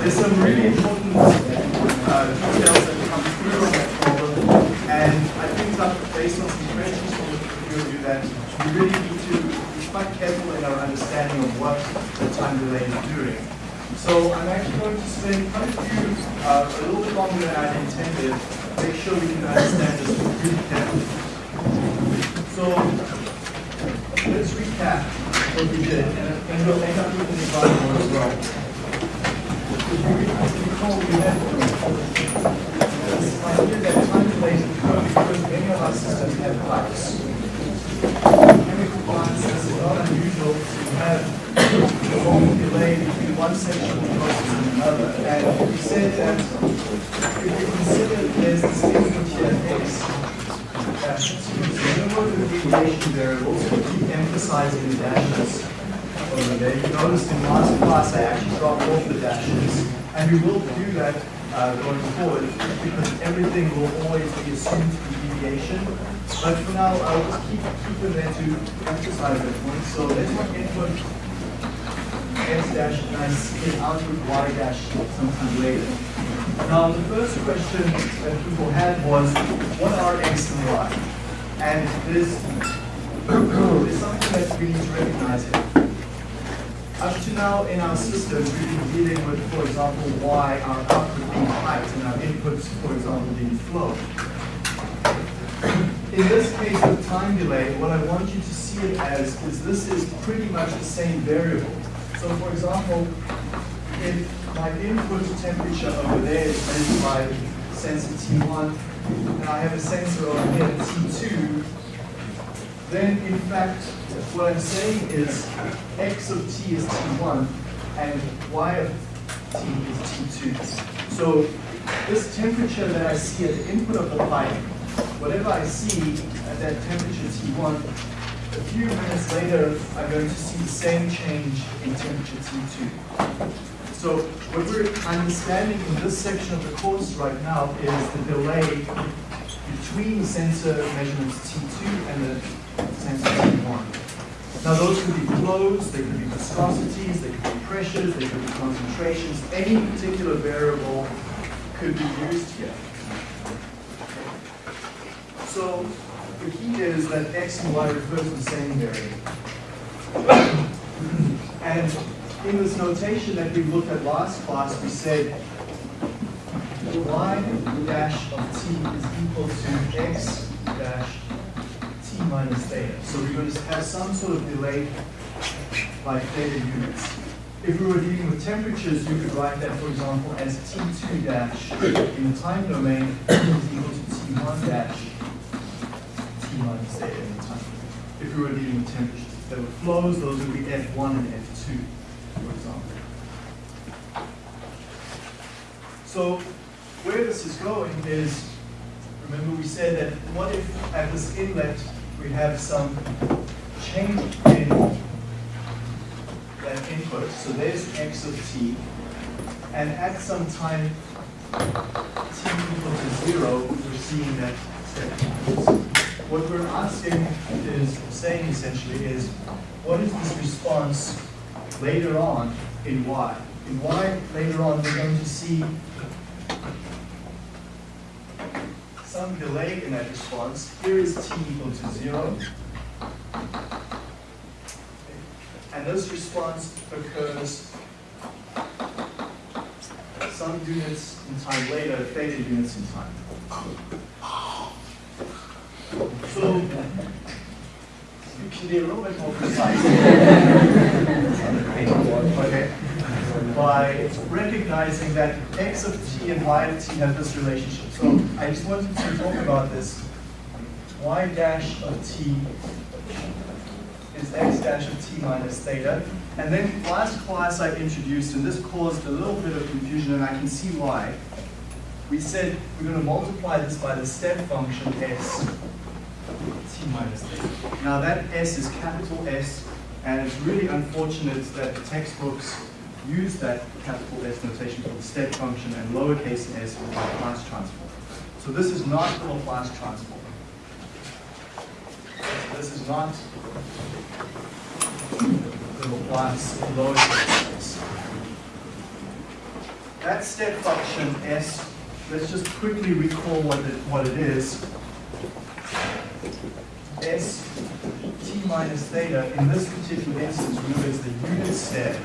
There's some really important uh, details that come through on that problem, and I think that based on some questions from the few of you that we really need to be quite careful in our understanding of what the time delay is doing. So I'm actually going to spend quite a few, uh, a little bit longer than I intended, make sure we can understand this really carefully. So let's recap what we did, and, we'll end up with an example as well. If you we had this idea that time delays occur because many of our systems have pipes. Chemical plants, is not unusual to have a long delay between one section of the process and another. And we said that if we consider there's this input here, x, whenever the deviation variables, we keep emphasizing the dashes over there. You noticed in last class I actually dropped off the dashes, and we will do that uh, going forward because everything will always be assumed to be deviation. But for now, I'll just keep, keep them there to emphasize that point. So let's input x dash and I output y dash sometime later. Now, the first question that people had was, what are x and y? And there's, there's something that we need to recognize here. Up to now in our system, we've been dealing with, for example, y, our output being height, and our inputs, for example, being flow. In this case of time delay, what I want you to see it as is this is pretty much the same variable. So for example, if my input temperature over there is measured by sensor T1, and I have a sensor over here, T2, then in fact, what I'm saying is x of t is T1, and y of t is T2. So this temperature that I see at the input of the pipe, whatever I see at that temperature T1, a few minutes later, I'm going to see the same change in temperature T2. So what we're understanding in this section of the course right now is the delay between sensor measurements T2 and the sensor T1. Now those could be flows, they could be viscosities, they could be pressures, they could be concentrations. Any particular variable could be used here. So the key is that x and y refer to the same variable. and in this notation that we looked at last class, we said y dash of t is equal to x dash t minus theta. So we're going to have some sort of delay by theta units. If we were dealing with temperatures, you could write that, for example, as t2 dash in the time domain is equal to t1 dash t minus theta in the time. domain. If we were dealing with temperatures. If there were flows, those would be F1 and F2, for example. So where this is going is, remember we said that what if at this inlet we have some change in that input. So there's x of t. And at some time t equal to zero, we're seeing that step. What we're asking is, saying essentially is, what is this response later on in y? In y, later on, we're going to see some delay in that response. Here is t equal to zero. And this response occurs some units in time later, theta units in time. So you can be a little bit more precise. okay. By recognizing that x of t and y of t have this relationship. So I just wanted to talk about this. y dash of t is x dash of t minus theta. And then last class I introduced, and this caused a little bit of confusion, and I can see why. We said we're going to multiply this by the step function s t minus theta. Now that s is capital S, and it's really unfortunate that the textbooks use that capital S notation for the step function and lowercase s for the Laplace transform. So this is not the Laplace transform. this is not the Laplace lowercase s. That step function s, let's just quickly recall what it, what it is. s minus theta, in this particular instance, remember it's the unit step.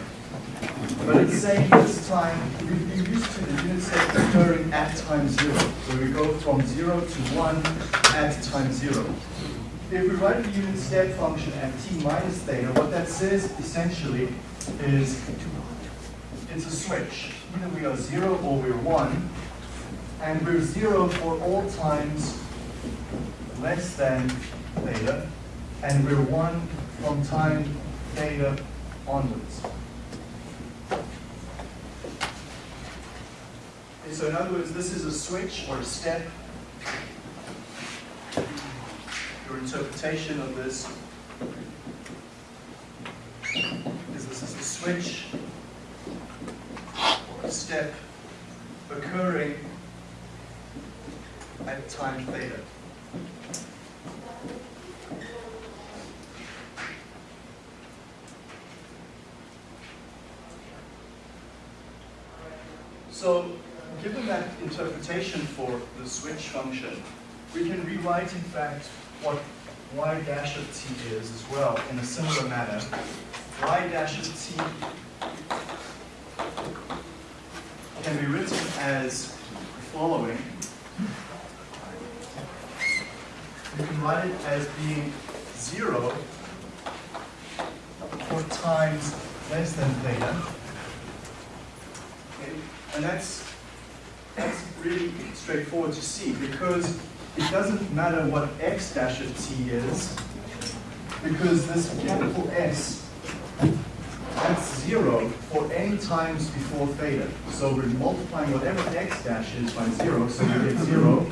But it's saying this time, been used to the unit step occurring at time zero. So we go from zero to one at time zero. If we write the unit step function at t minus theta, what that says essentially is it's a switch. Either we are zero or we're one, and we're zero for all times less than theta, and we're one from time theta onwards. Okay, so in other words, this is a switch or a step. Your interpretation of this is this is a switch or a step occurring at time theta. So, given that interpretation for the switch function, we can rewrite, in fact, what y dash of t is as well in a similar manner. y dash of t can be written as the following. You can write it as being 0 for times less than theta. And that's, that's really straightforward to see because it doesn't matter what x dash of t is because this capital S, that's zero for any times before theta. So we're multiplying whatever x dash is by zero, so we get zero.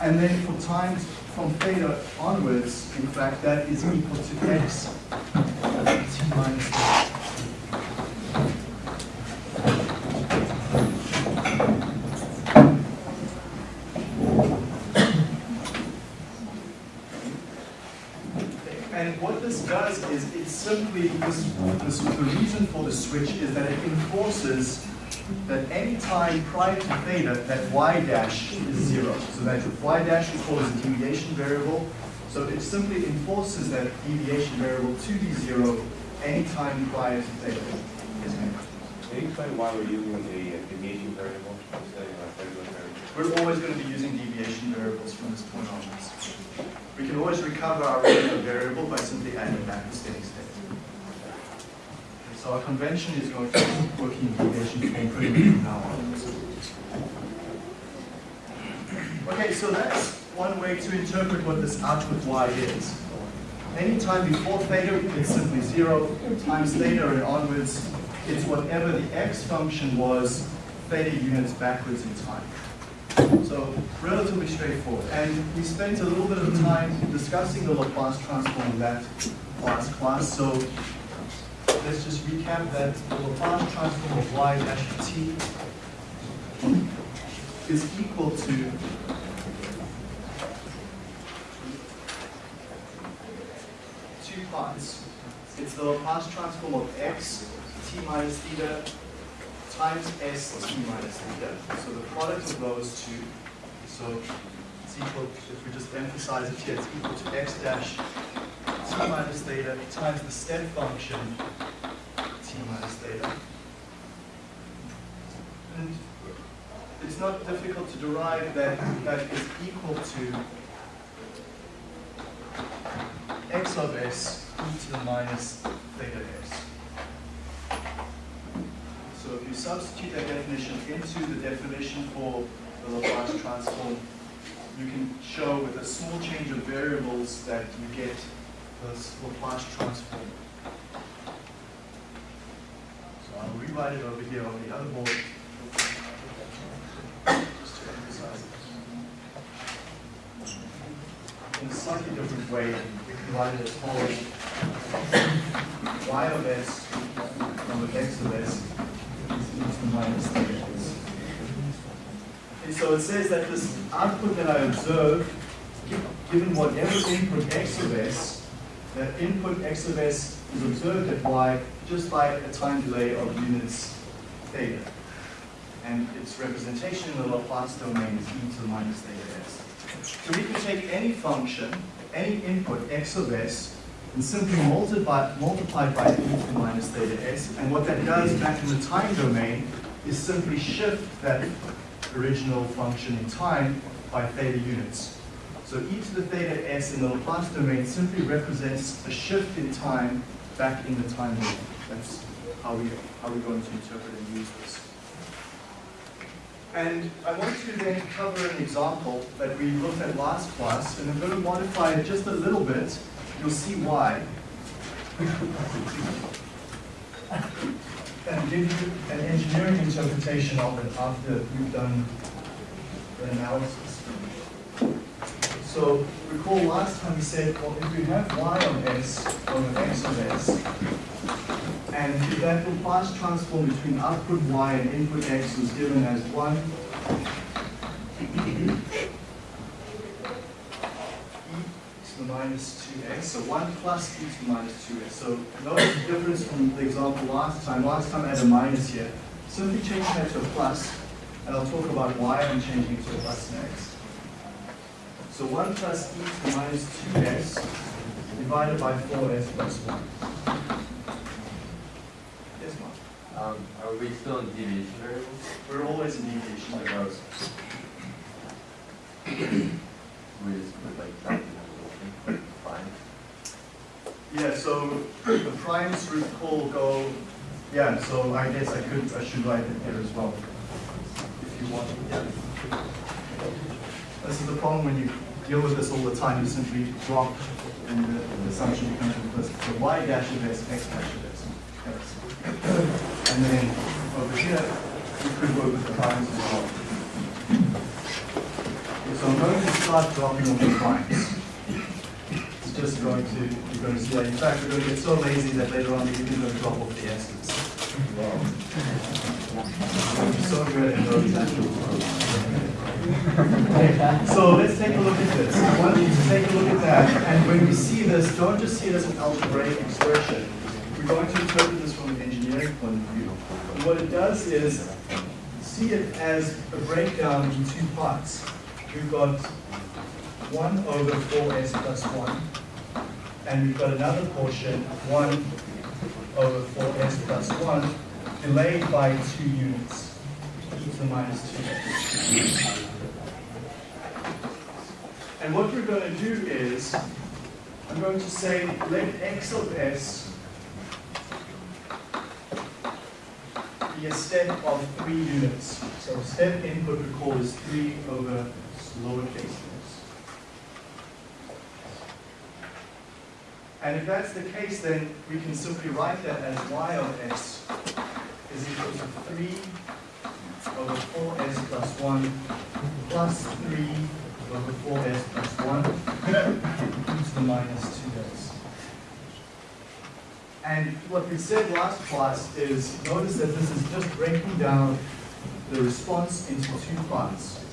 And then for times from theta onwards, in fact, that is equal to x t minus theta. And what this does is it simply, this, this, the reason for the switch is that it enforces that any time prior to theta, that y dash is zero. So that y dash is called as a deviation variable. So it simply enforces that deviation variable to be zero any time prior to theta. Yes, ma'am. Can you explain why we're using a deviation variable instead of a regular variable? We're always going to be using deviation variables from this point onwards. We can always recover our regular variable by simply adding back the steady state. So our convention is going to be working in pretty much from now on. Okay, so that's one way to interpret what this output y is. Anytime before theta, it's simply zero, times theta and onwards, it's whatever the x function was, theta units backwards in time. So relatively straightforward. And we spent a little bit of time discussing the Laplace transform in that last class. So let's just recap that the Laplace transform of y dash t is equal to two parts. It's the Laplace transform of x t minus theta times s t minus theta. So the product of those two, so it's equal, if we just emphasize it here, it's equal to x dash t minus theta times the step function t minus theta. And it's not difficult to derive that that is equal to x of s e to the minus theta s. So if you substitute that definition into the definition for the Laplace transform, you can show with a small change of variables that you get this Laplace transform. So I'll rewrite it over here on the other board. Just to emphasize it. In a slightly different way, we can write it as follows. y of s over x of s is the minus theta s. So it says that this output that I observe given whatever input x of s, that input x of s is observed at y just by a time delay of units theta. And its representation in the Laplace domain is e to the minus theta s. So we can take any function, any input x of s, and simply multiply, multiply by e to the minus theta s. And what that does back in the time domain is simply shift that original function in time by theta units. So e to the theta s in the Laplace domain simply represents a shift in time back in the time domain. That's how, we, how we're going to interpret and use this. And I want to then cover an example that we looked at last class, and I'm going to modify it just a little bit. You'll see why. and give you an engineering interpretation of it after we've done the analysis. So recall last time we said, well, if we have y of s over x of s, and if that Laplace transform between output y and input x was given as 1 e to the minus 2x, so 1 plus e to the minus 2x. So notice the difference from the example last time. Last time I had a minus here. Simply change that to a plus, and I'll talk about why I'm changing it to a plus next. So 1 plus e to the minus 2s divided by 4s plus 1. Yes, Mark? Um, are we still in deviation variables? We're always in deviation those. We just put like that in the fine. Yeah, so the primes recall go, yeah, so I guess I could, I should write it here as well. If you want, yeah. This is the problem when you deal with this all the time, you simply drop and the, the assumption becomes implicit. So y dash of s, x dash of s. And then over here, you could work with the primes as well. Okay, So I'm going to start dropping all the primes. It's just going to, you're going to see that. In fact, we're going to get so lazy that later on we're even going to drop off the s's. I'm so good at those. So let's take a look at this. I want you to take a look at that. And when we see this, don't just see it as an algebraic expression. We're going to interpret this from an engineering point of view. And what it does is see it as a breakdown in two parts. We've got 1 over 4s plus 1. And we've got another portion, 1 over 4s plus 1, delayed by 2 units, e to the minus 2s. And what we're going to do is, I'm going to say let x of s be a step of 3 units. So step input recall is 3 over lowercase s. And if that's the case, then we can simply write that as y of s is equal to 3 over 4s plus 1 plus 3 over 4s plus 1 e to the minus 2s. And what we said last class is, notice that this is just breaking down the response into two parts.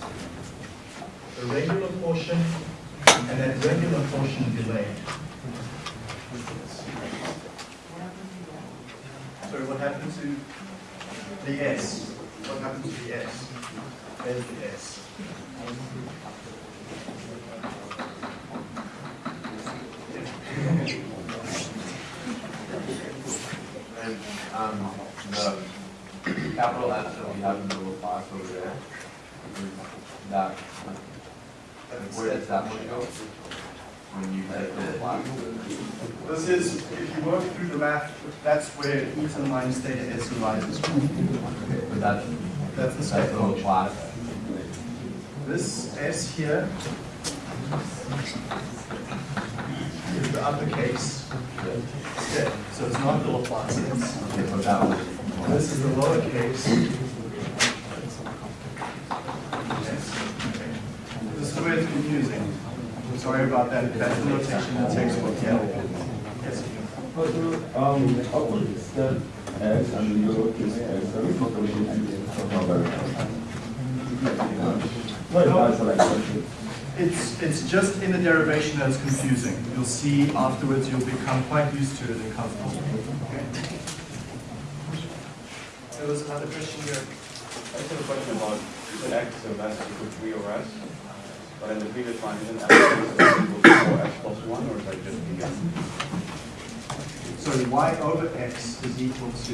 The regular portion and that regular portion delayed. Sorry, what happened to the S? What happened to the S? There's the S. And, um, the capital that we have in the little box over there, that, where does that one go? When you take the little? This is, if you work through the math, that's where e to the minus theta s from. But that's, That's the that's step the function. This S here is the uppercase step, so it's not the Laplace S. Okay, so that one. This is the lowercase. S. This is where it's confusing. I'm sorry about that, that's the notation in the textbook, yeah. Yes. Um, step S and the lowercase s, are we calculating anything from our What is that like? It's, it's just in the derivation that it's confusing. You'll see afterwards, you'll become quite used to it and comfortable. Okay. There was another question here. I just have a question about, you said x of s equal three over s, but in the previous line, isn't x equal to four s plus one, or is that just the s? So y over x is equal to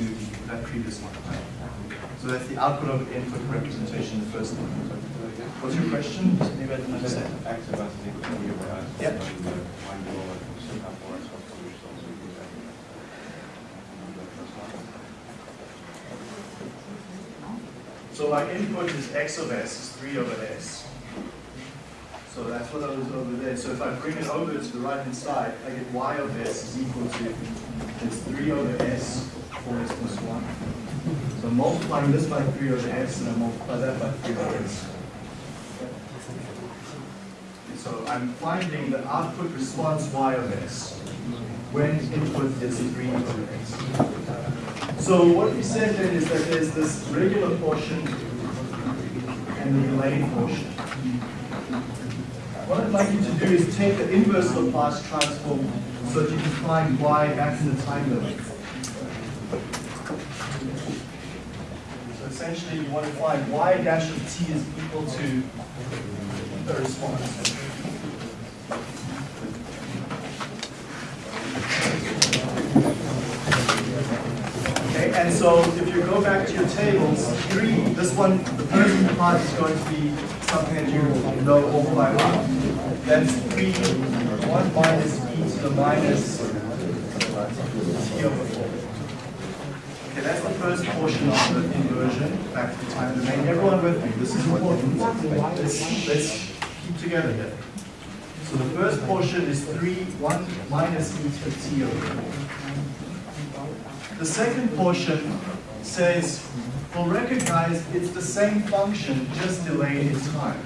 that previous one, right? So that's the output of input representation, the first one. What's your question? Maybe I didn't understand. x of s is equal to three over s. Yep. But in the line below, it still have four s plus two, which is also equal to x. The first one. So my input is x of s is 3 over s. So that's what I was over there. So if I bring it over to the right hand side, I get y of s is equal to, it's 3 over s, 4s plus 1. So I'm multiplying this by 3 over s, and I multiply that by 3 over s. So I'm finding the output response y of x when input is 3 over s. So what we said then is that there's this regular portion and the delayed portion. What I'd like you to do is take the inverse Laplace transform so that you can find y back in the time domain. So essentially you want to find y dash of t is equal to the response. Okay, and so if you go back to your tables, three, this one, the first part is going to be something that you know all by heart. That's three, one minus e to the minus t over that's the first portion of the inversion, back to time domain. Everyone with me, this is important. Let's, let's keep together here. So the first portion is three, one minus e to the t over four. The second portion says, well, recognize it's the same function, just delayed in time.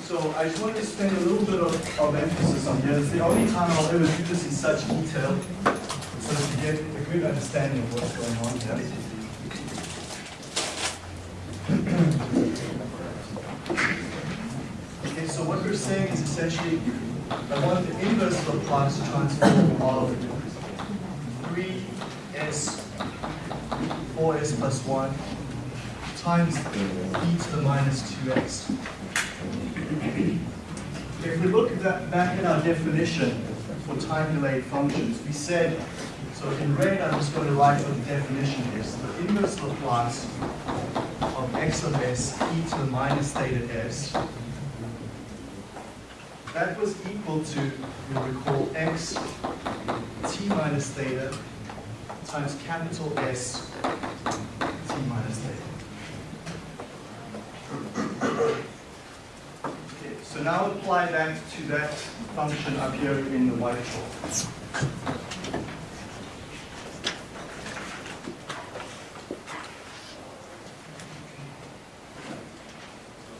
So I just wanted to spend a little bit of, of emphasis on here. It's the only time I'll ever do this in such detail, so that get a good understanding of what's going on here. Okay, so what we're saying is essentially, I want the inverse of the Laplace transform of 3s, 4s plus 1 times e to the minus 2x. If we look at that, back at our definition for time delayed functions, we said, so in red I'm just going to write what the definition is. The inverse Laplace of x of s e to the minus theta s that was equal to, you'll recall, x t minus theta times capital S t minus theta. So now apply that to that function up here in the white chalk.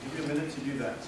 Give you a minute to do that.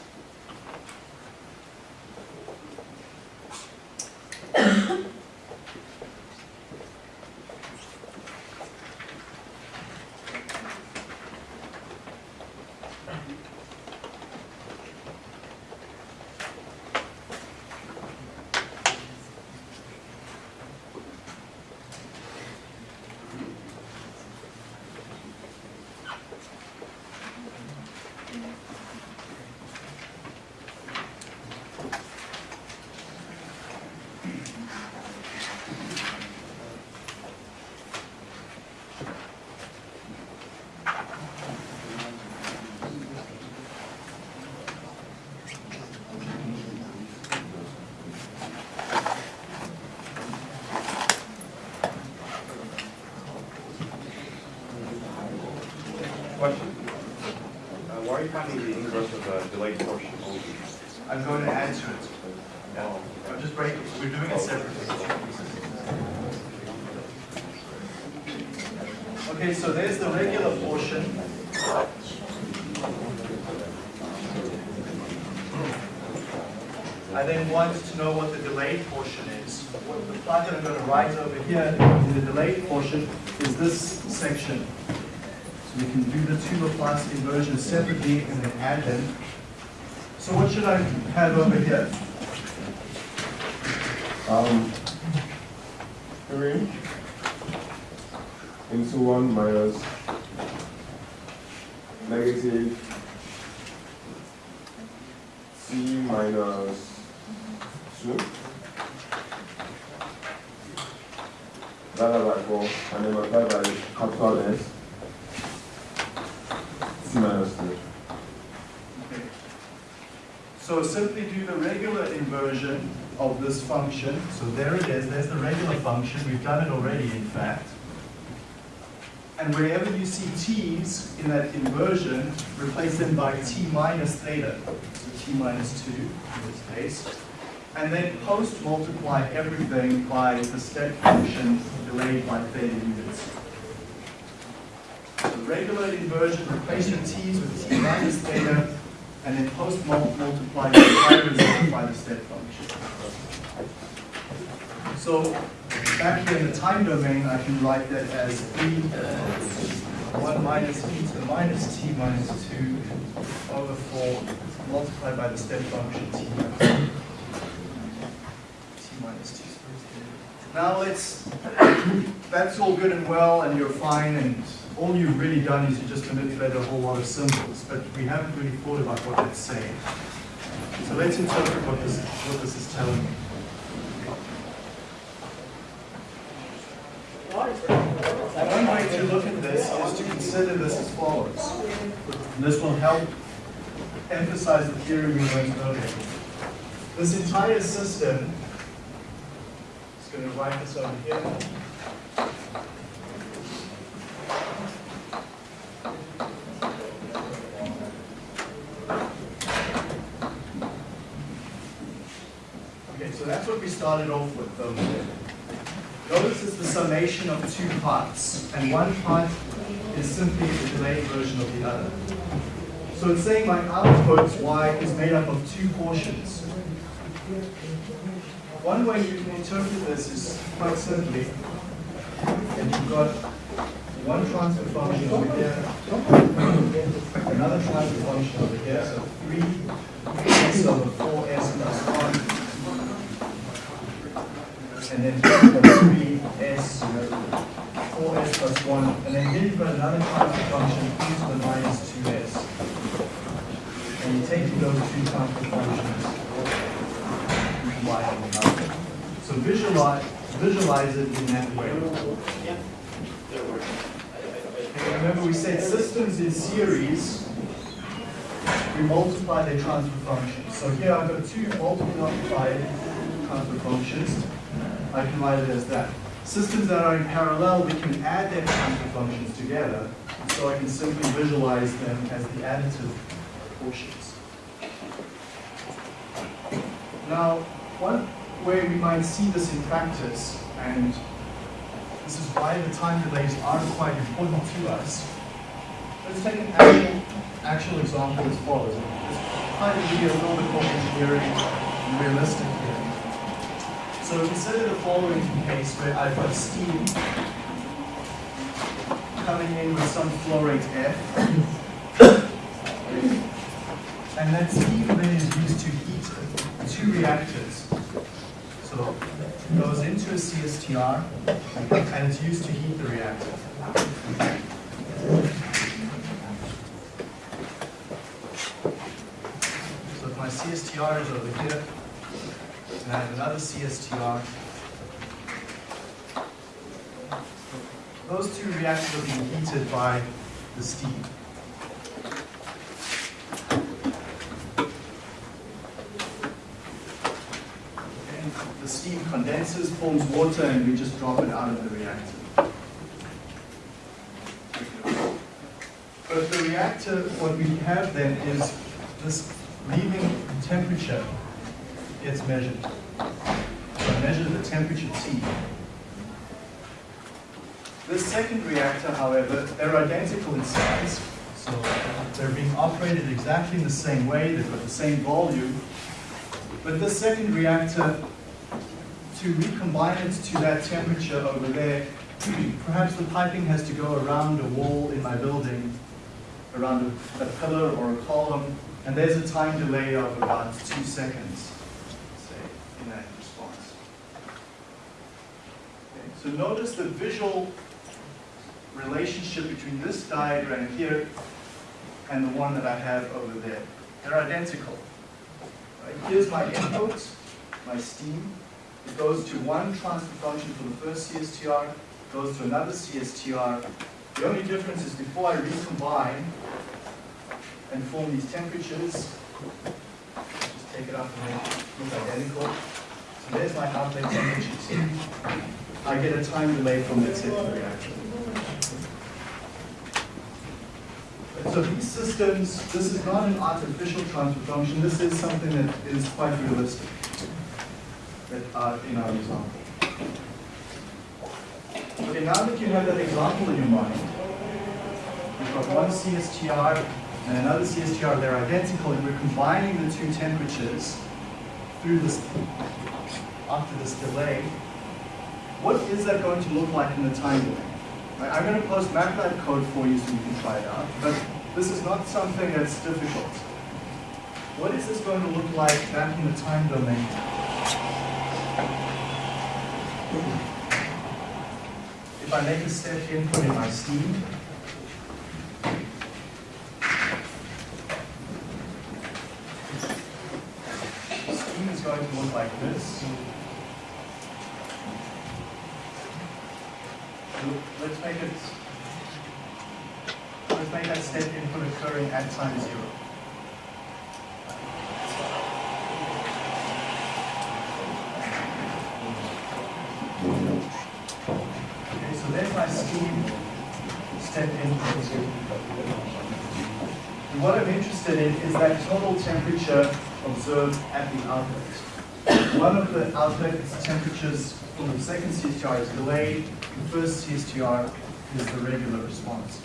Question. Uh, why are you finding the inverse of the portion? I'm going to to it. Yeah. I'm just we're doing it separately. Okay, so there's the regular portion. I then want to know what the delayed portion is. What the plot that I'm going to write over here in the delayed portion is this section. So we can do the two Laplace inversions separately and then add them. So what should I have over here? Um, three into one minus negative c minus two. Divided by four, and then multiplied by capital S. C minus two. Okay. So simply do the regular inversion of this function. So there it is, there's the regular function. We've done it already, in fact. And wherever you see t's in that inversion, replace them by t minus theta. So t minus 2 in this case. And then post multiply everything by the step function delayed by theta units. The regular inversion, replace your t's with t minus theta, and then post multiply the entire result by the step function. So back here in the time domain, I can write that as e, 1 minus e to the minus t minus 2 over 4 multiplied by the step function t minus t minus 2. Now let's, that's all good and well and you're fine and all you've really done is you just manipulated a whole lot of symbols, but we haven't really thought about what that's saying. So let's interpret what this, what this is telling me. One way to look at this is to consider this as follows. And this will help emphasize the theory we learned earlier. This entire system, just going to write this over here. Okay, so that's what we started off with over there. is the summation of two parts, and one part is simply the delayed version of the other. So it's saying my output, y, is made up of two portions. One way you can interpret this is quite simply, and you've got one transfer function over here, another transfer function over here, so three s over four s plus one, and then three s, four s plus one, and then here you've got another transfer function e to the minus two s. And you're taking those two transfer functions, you. So visualize, visualize it in that way. And remember we said systems in series, we multiply their transfer functions. So here I've got two multiplied transfer functions. I can write it as that. Systems that are in parallel, we can add their transfer functions together. So I can simply visualize them as the additive portions. Now, one way we might see this in practice, and this is why the time delays are quite important to us. Let's take an actual, actual example as follows. Try to be a little bit more engineering and realistic. So consider the following case where I've got steam coming in with some flow rate F. And that steam then is used to heat two reactors. So it goes into a CSTR and it's used to heat the reactor. So if my CSTR is over here, and have another CSTR, those two reactors are being heated by the steam. And the steam condenses, forms water, and we just drop it out of the reactor. But the reactor, what we have then is this leaving temperature gets measured. Measure the temperature T. This second reactor, however, they're identical in size, so they're being operated exactly in the same way, they've got the same volume, but this second reactor, to recombine it to that temperature over there, perhaps the piping has to go around a wall in my building, around a, a pillar or a column, and there's a time delay of about two seconds, say, in that response. Okay, so notice the visual relationship between this diagram here and the one that I have over there. They're identical. Right? Here's my input, my steam. It goes to one transfer function for the first CSTR, goes to another CSTR. The only difference is before I recombine and form these temperatures, just take it up and make it look identical. So there's my outlet temperatures. I get a time delay from the second reaction. So these systems, this is not an artificial transfer function, this is something that is quite realistic are uh, in our example. Okay, now that you have that example in your mind, we've got one CSTR and another CSTR, they're identical, and we're combining the two temperatures through this, after this delay. What is that going to look like in the time domain? Right, I'm going to post MATLAB code for you so you can try it out, but this is not something that's difficult. What is this going to look like back in the time domain? If I make a step input in my steam, steam is going to look like this. Let's make it, let's make that step input occurring at time zero. Okay, so there's my steam step input. And what I'm interested in is that total temperature observed at the outlet. One of the outlet temperatures from the second CSTR is delayed, the first CSTR is the regular response.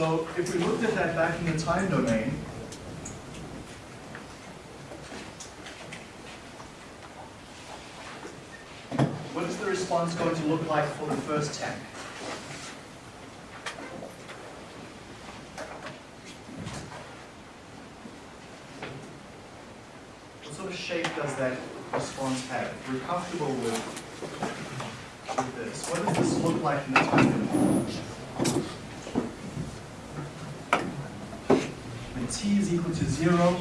So if we looked at that back in the time domain, what is the response going to look like for the first tank? What sort of shape does that response have? We're comfortable with, with this. What does this look like in the time domain? T is equal to zero,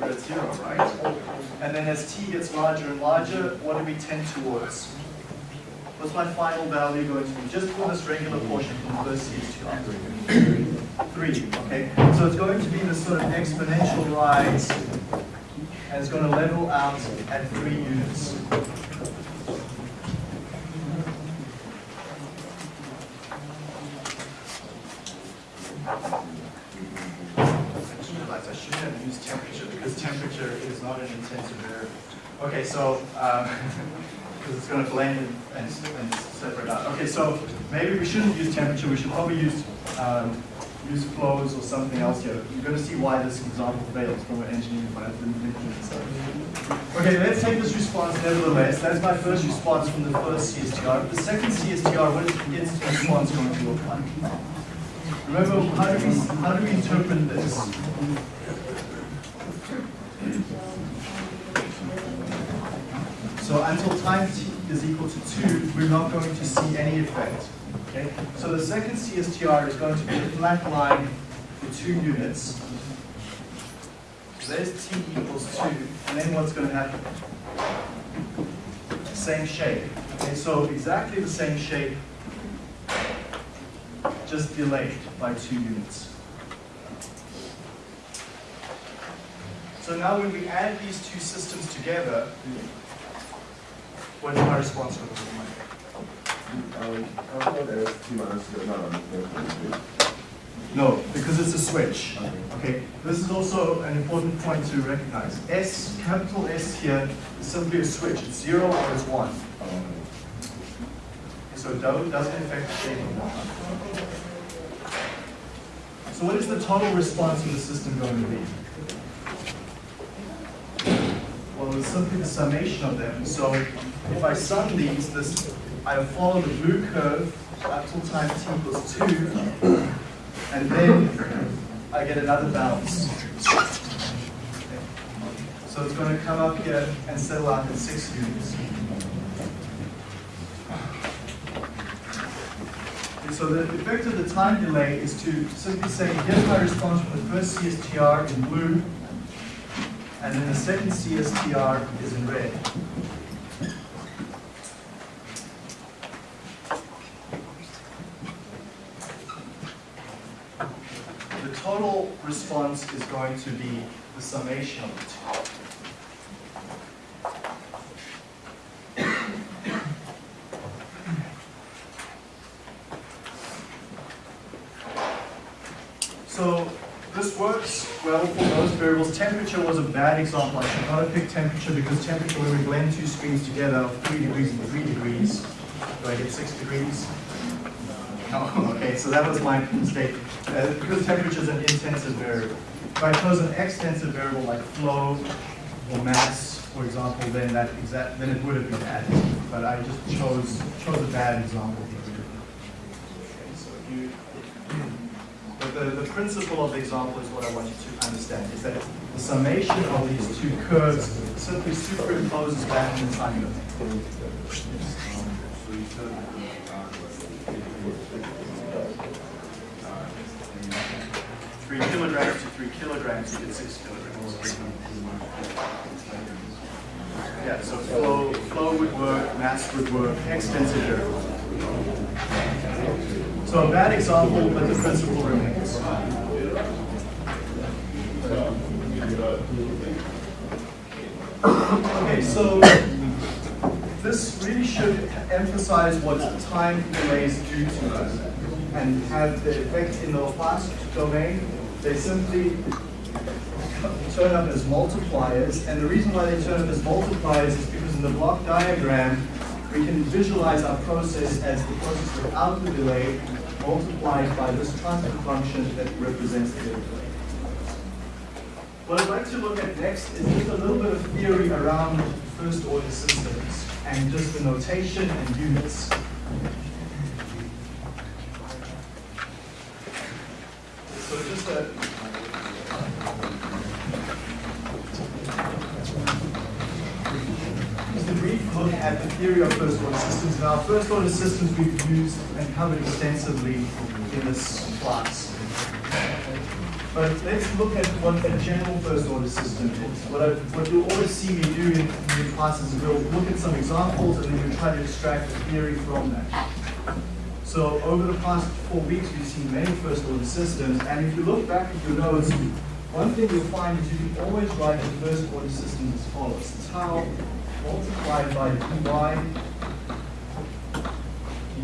we're at zero, right? And then as t gets larger and larger, what do we tend towards? What's my final value going to be? Just for this regular portion from the first CSTR. Three, okay? So it's going to be this sort of exponential rise, and it's going to level out at three units. I just realized I shouldn't have used temperature because temperature is not an intensive variable. Okay, so, because it's going to blend and, and, and separate out. Okay, so maybe we shouldn't use temperature, we should probably use, um, use flows or something else here. You're going to see why this example fails from an engineering point of view. Okay, let's take this response nevertheless. That's my first response from the first CSTR. The second CSTR, what is its response going to look like? Remember, how do we, how do we interpret this? So until time t is equal to 2, we're not going to see any effect. Okay? So the second CSTR is going to be a flat line for 2 units. So there's t equals 2, and then what's going to happen? Same shape. Okay, so exactly the same shape, just delayed by 2 units. So now when we add these two systems together, what's my response going to look like? Um, I thought there was two minus zero, no, no, because it's a switch. Okay. This is also an important point to recognize. S, capital S here is simply a switch. It's zero or it's one. Um, So do doesn't affect the shape of the line. So what is the total response from the system going to be? Well, it's simply the summation of them. So if I sum these, this, I follow the blue curve up till time t equals 2, and then I get another bounce. So it's going to come up here and settle out at 6 units. And so the effect of the time delay is to simply say, here's my response from the first CSTR in blue, and then the second CSTR is in red. The total response is going to be the summation of the two. So this works well for most variables. Temperature was a bad example. I should not have picked temperature because temperature, when we blend two screens together of three degrees and three degrees, do I get six degrees? No, okay, so that was my mistake. Uh, because temperature is an intensive variable. If I chose an extensive variable like flow or mass, for example, then that exact, then it would have been added. But I just chose, chose a bad example here. Okay, so if you, but the, the principle of the example is what I want you to understand, is that the summation of these two curves simply superimposes back in the time. Three kilograms to three kilograms, you get six kilograms. Yeah, so flow, flow would work, mass would work, extensive variable. So a bad example, but the principle remains. Okay, so this really should emphasize what time delays do to us and have the effect in the Laplace domain. They simply turn up as multipliers, and the reason why they turn up as multipliers is because in the block diagram, we can visualize our process as the process without the delay multiplied by this transfer function that represents the delay. What I'd like to look at next is just a little bit of theory around first order systems and just the notation and units. So just a just a brief look at the theory of first Now, first order systems we've used and covered extensively in this class. But let's look at what a general first order system is. What, I, what you'll always see me do in, your classes is we'll look at some examples and then we'll try to extract a theory from that. So over the past four weeks, we've seen many first order systems, and if you look back at your notes, one thing you'll find is you can always write the first order system as follows. Tau multiplied by dy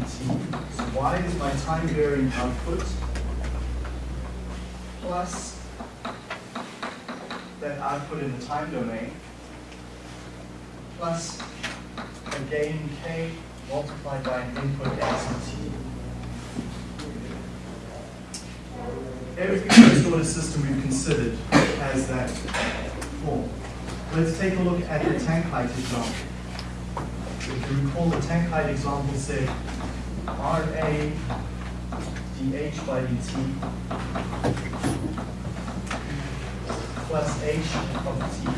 dt. So y is my time varying output plus that output in the time domain plus a gain k multiplied by an input t. Every first order system we've considered has that form. Let's take a look at the tank height example. If you recall the tank height example said RA dH by dt plus h of t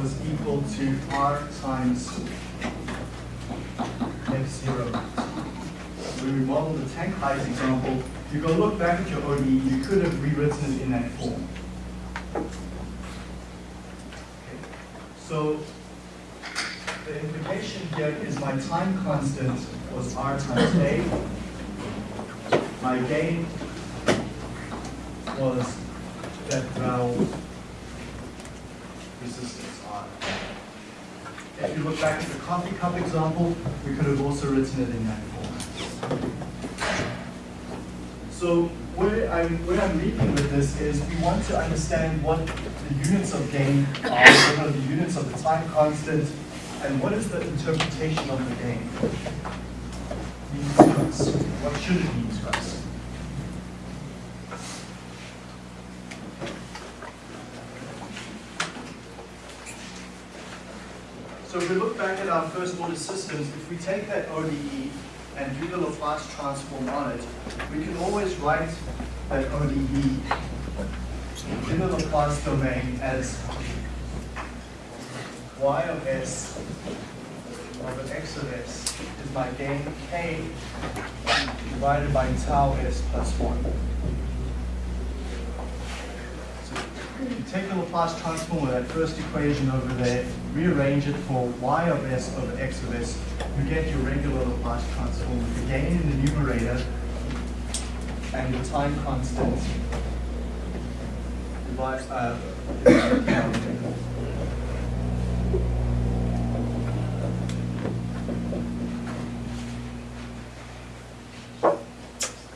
was equal to r times f0. When we model the tank height example, you go look back at your ODE, you could have rewritten it in that form. So the implication here is my time constant was r times a. My gain was that valve resistance R. If you look back at the coffee cup example, we could have also written it in that form. So where I'm, where I'm leading with this is we want to understand what the units of gain are, what are the units of the time constant, and what is the interpretation of the gain what should it mean to us? So if we look back at our first order systems, if we take that ODE and do the Laplace transform on it, we can always write that ODE in the Laplace domain as y of s of s is my gain k divided by tau s plus 1. So you take the Laplace transform of that first equation over there, rearrange it for y of s over x of s, you get your regular Laplace transform with the gain in the numerator and the time constant divides, uh,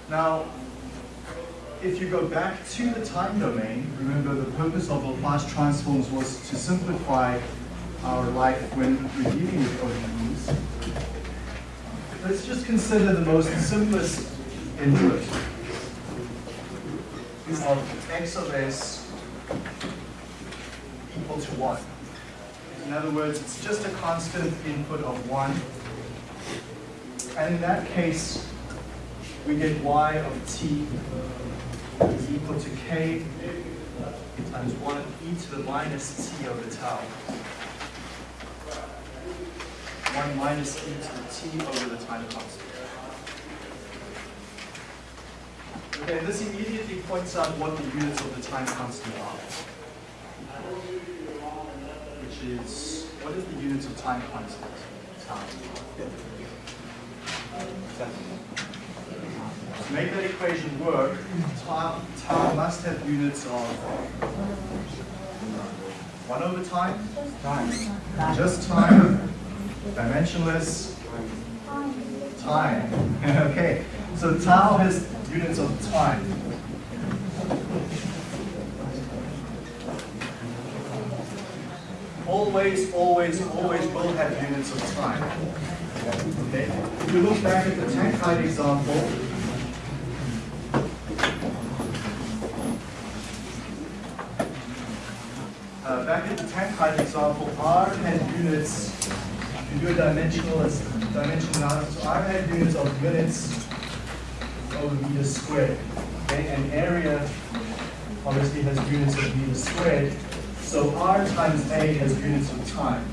Now, if you go back to the time domain, remember the purpose of Laplace transforms was to simplify our life when dealing with ODEs. Let's just consider the most simplest input of x of s equal to 1. In other words, it's just a constant input of 1. And in that case, we get y of t is equal to k uh, times 1 e to the minus t over tau. 1 minus e to the t over the time constant. Okay, this immediately points out what the units of the time constant are. Which is, what is the units of time constant? Tau. To make that equation work, tau, tau must have units of 1 over time, just time, dimensionless, time. okay, so tau has units of time. Always, always, always will have units of time. Okay, if you look back at the tank height example, Uh, back at the tank height example, R had units, you do a dimensionalist, dimensionality, so R had units of minutes over meters squared. Okay, and area obviously has units of meters squared, so R times A has units of time.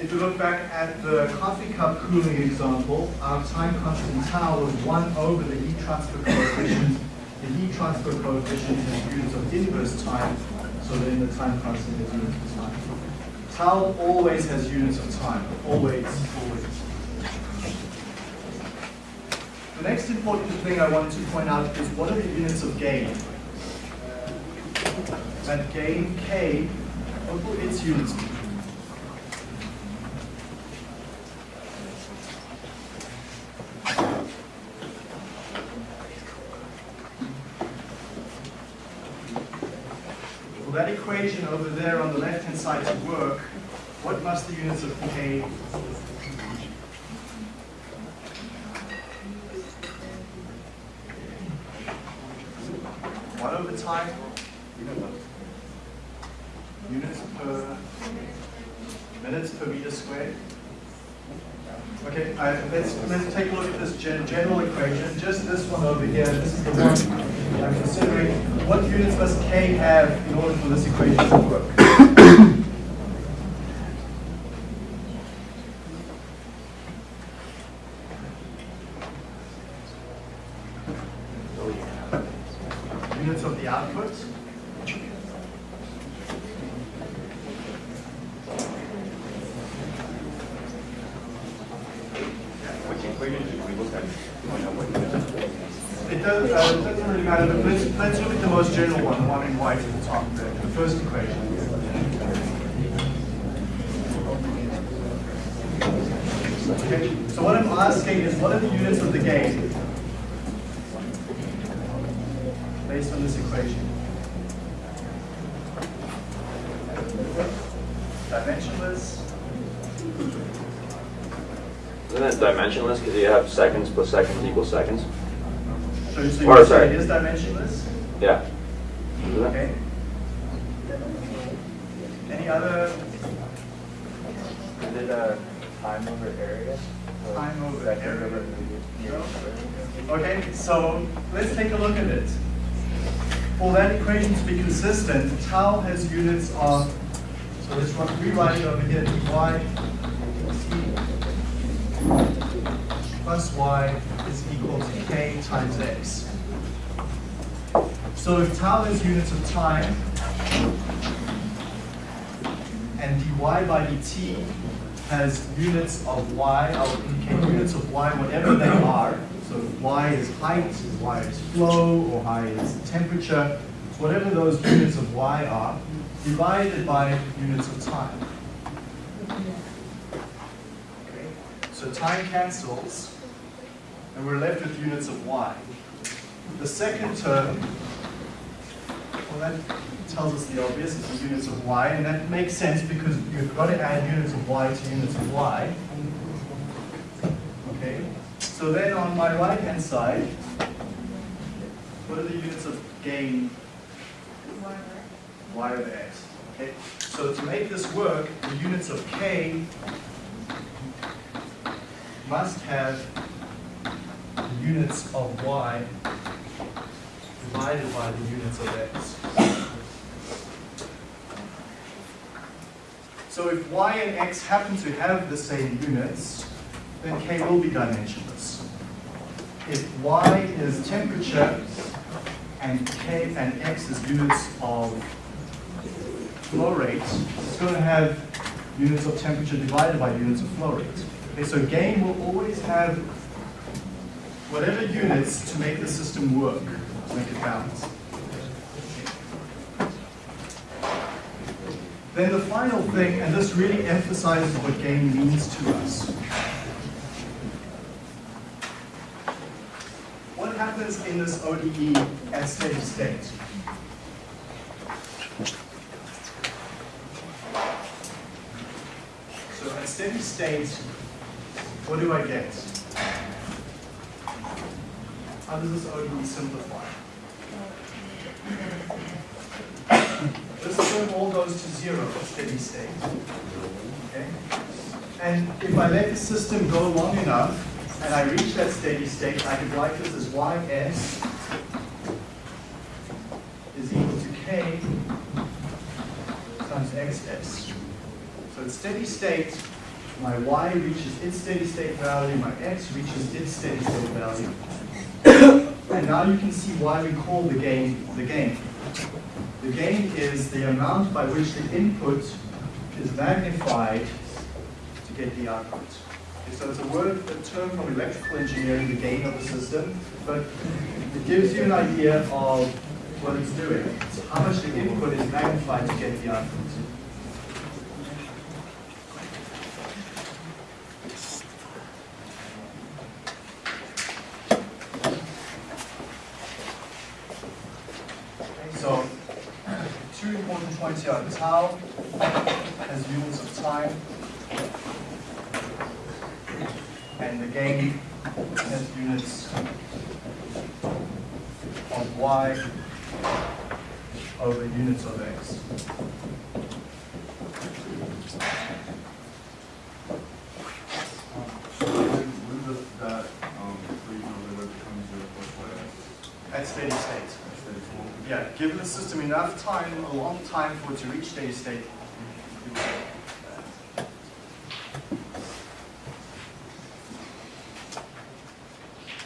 If you look back at the coffee cup cooling example, our time constant tau was 1 over the heat transfer coefficient the heat transfer coefficient is units of inverse time, so then the time constant is units of time. Tau always has units of time, always, always. The next important thing I wanted to point out is what are the units of gain? That gain k, what will its units be? For that equation over there on the left-hand side to work, what must the units of k One over time, units per minutes per meter squared. Okay, uh, let's, let's take a look at this gen general equation, just this one over here, this is the one I'm considering. What units must k have in order for this equation to work? Units of the output. Which equation should we look at? to find out what units? It does, uh, it doesn't really matter, but let's, let's look at the most general one, the one in white at the top there, the first equation. Okay, so what I'm asking is what are the units of the gain? Based on this equation. Dimensionless, Isn't it dimensionless because you have seconds plus seconds seconds? so so Or, you say sorry. it is dimensionless? Yeah. Okay. Any Any other Is it a time over area? Or Time over area? over? No. Okay, so let's take a look at it. For that equation to be consistent, tau has units of, so let's run- rewrite it over here, dy plus y is equal to k times x. So if tau is units of time, and dy by dt has units of y, I'll units of y, whatever they are. So y is height, y is flow, or y is temperature, whatever those units of y are, divided by units of time. Okay, So time cancels, and we're left with units of y. The second term, well, that tells us the obvious, it's the units of y, and that makes sense because you've got to add units of y to units of y. Okay, so then on my right-hand side, what are the units of gain? y over x. Okay, so to make this work, the units of k must have the units of y divided by the units of x. So if y and x happen to have the same units, then k will be dimensionless. If y is temperature and k and x is units of flow rate, it's going to have units of temperature divided by units of flow rate. Okay, so gain will always have whatever units to make the system work, to make it balance. Then the final thing, and this really emphasizes what gain means to us. What happens in this ODE at steady state? So at steady state, what do I get? How does this ODE simplify? This term all goes to zero at steady state. Okay? And if I let the system go long enough, and I reach that steady state, I could write this as ys is equal to k times xs. So at steady state, my y reaches its steady state value, my x reaches its steady state value. And now you can see why we call the gain the gain. The gain is the amount by which the input is magnified to get the output. So it's a word, a term from electrical engineering, the gain of the system, but it gives you an idea of what it's doing. It's how much the input is magnified to get the output. Okay, So, two important points here. Tau has units of time, and the gain has units of y over units of x. When does that, um, equation over there become zero plus y x? At steady state. Yeah, given the system enough time, a long time for to reach steady state.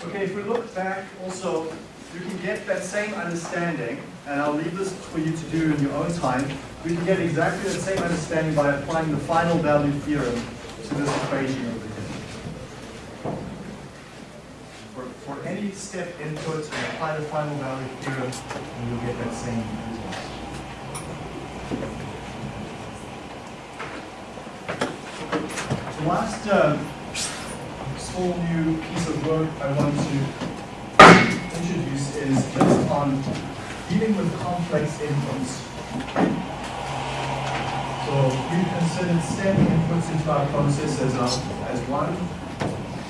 Okay, if we look back also, you can get that same understanding, and I'll leave this for you to do in your own time. We can get exactly the same understanding by applying the final value theorem to this equation over here. For, for any step input, apply the final value theorem, and you'll get that same result. The last uh, small new piece of work I want to introduce is just on dealing with complex inputs. So we considered step inputs into our process as, a, as one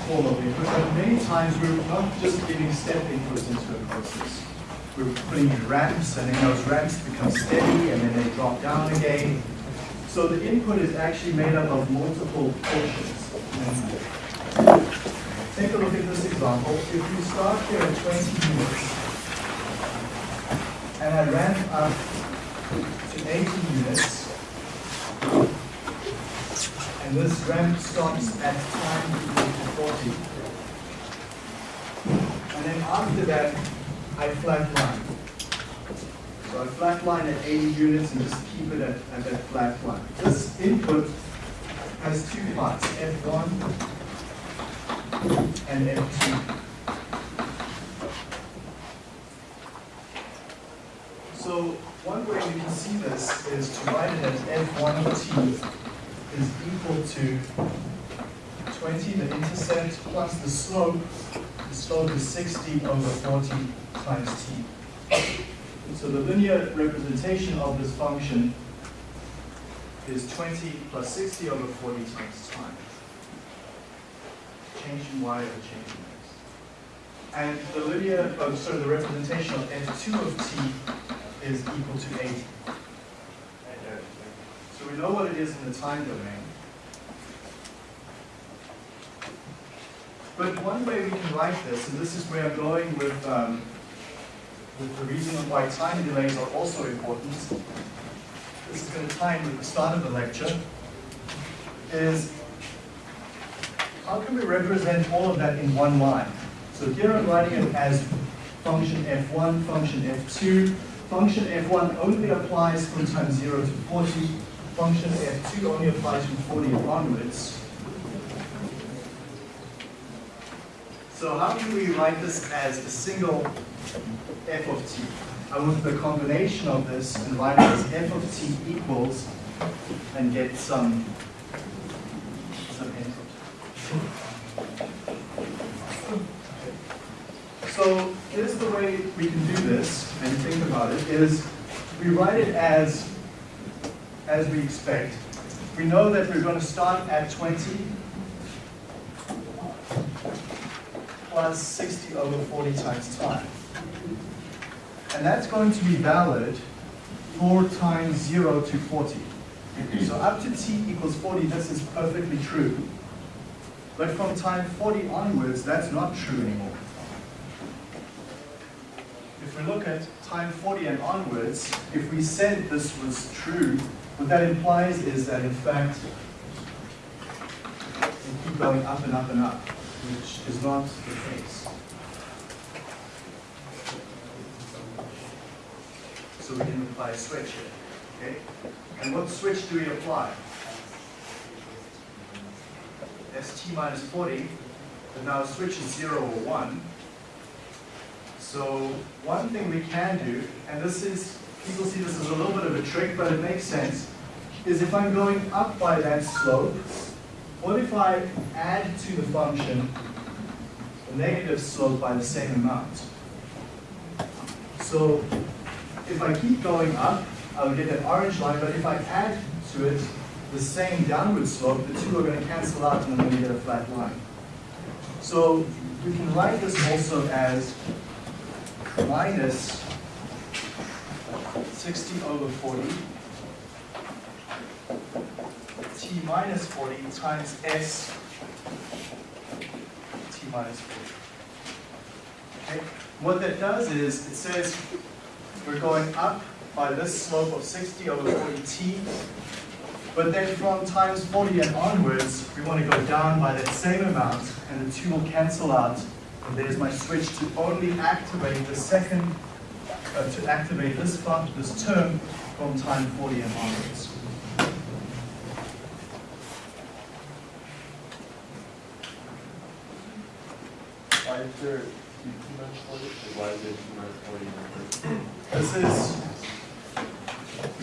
form of input, but many times we're not just giving step inputs into a process. We're putting in ramps, and then those ramps become steady, and then they drop down again. So the input is actually made up of multiple portions. Take a look at this example. If you start here at 20 units, and I ramp up to 80 units, and this ramp stops at time equal to 40. And then after that, I flatline. So I flatline at 80 units and just keep it at, at that flat line. This input has two parts, F1 and F2. So one way we can see this is to write it as F1 of t is equal to 20, the intercept, plus the slope. The slope is 60 over 40 times t. So the linear representation of this function is 20 plus 60 over 40 times time. Change in y over change in x. And the linear, oh, sorry, the representation of f2 of t is equal to 80. So we know what it is in the time domain. But one way we can write this, and this is where I'm going with, um, with the reason why time delays are also important, this is going to in with the start of the lecture, is how can we represent all of that in one line? So here I'm writing it as function f1, function f2. Function f1 only applies from time 0 to 40. Function f2 only applies from 40 onwards. So how can we write this as a single f of t? I want the combination of this and write it as f of t equals and get some, some input. So here's the way we can do this and think about it is we write it as as we expect. We know that we're going to start at 20 plus 60 over 40 times time. And that's going to be valid for times 0 to 40. So up to t equals 40, this is perfectly true. But from time 40 onwards, that's not true anymore. If we look at time 40 and onwards, if we said this was true, what that implies is that in fact, we keep going up and up and up, which is not the case. So we can apply a switch here, okay? And what switch do we apply? st minus 40, but now switch is 0 or 1. So one thing we can do, and this is, people see this as a little bit of a trick, but it makes sense, is if I'm going up by that slope, what if I add to the function the negative slope by the same amount? So if I keep going up, I'll get an orange line, but if I add to it the same downward slope, the two are going to cancel out and I'm going to get a flat line. So we can write this also as minus 60 over 40 t minus 40 times s t minus 40. Okay? What that does is, it says we're going up by this slope of 60 over 40t, but then from times 40 and onwards, we want to go down by that same amount, and the two will cancel out. And there's my switch to only activate the second, uh, to activate this fun this term from time 40 and onwards. Why is there two minus forty? Why is there in the first? This is,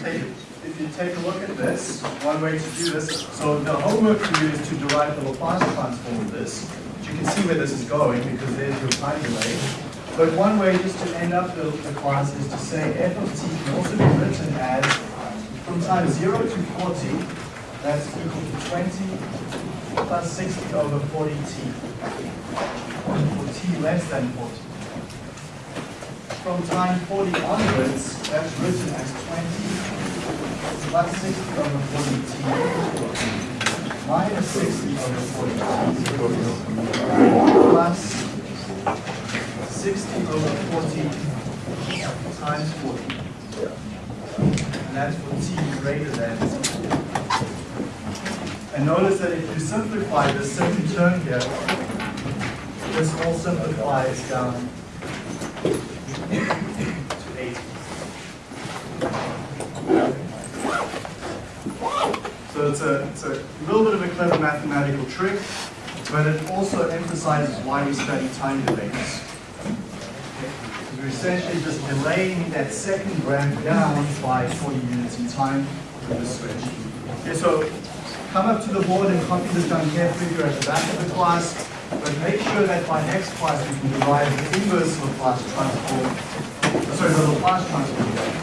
take, if you take a look at this, one way to do this, so the homework for you is to derive the Laplace transform of this. But You can see where this is going because there's your time delay. But one way just to end up the, the class is to say f of t can also be written as from time 0 to 40, that's equal to 20 plus 60 over 40t, for t less than 40 from time 40 onwards, that's written as 20 plus 60 over 40 t minus 60 over 40 t plus 60 over 40 times 40. And that's for t greater than. And notice that if you simplify this second term here, this all simplifies down to 8. So it's a, it's a little bit of a clever mathematical trick, but it also emphasizes why we study time delays. We're essentially just delaying that second ramp down by 40 units in time with the switch. Okay, so come up to the board and copy this down carefully here at the back of the class, but make sure that by next class we can derive the inverse of the Laplace transform, sorry, the Laplace transform.